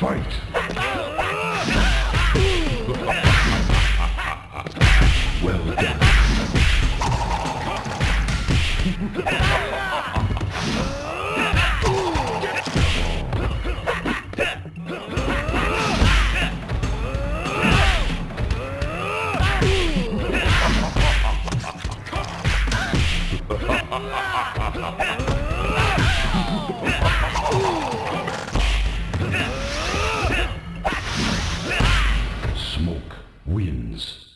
fight. well done. Ha ha ha! smoke wins.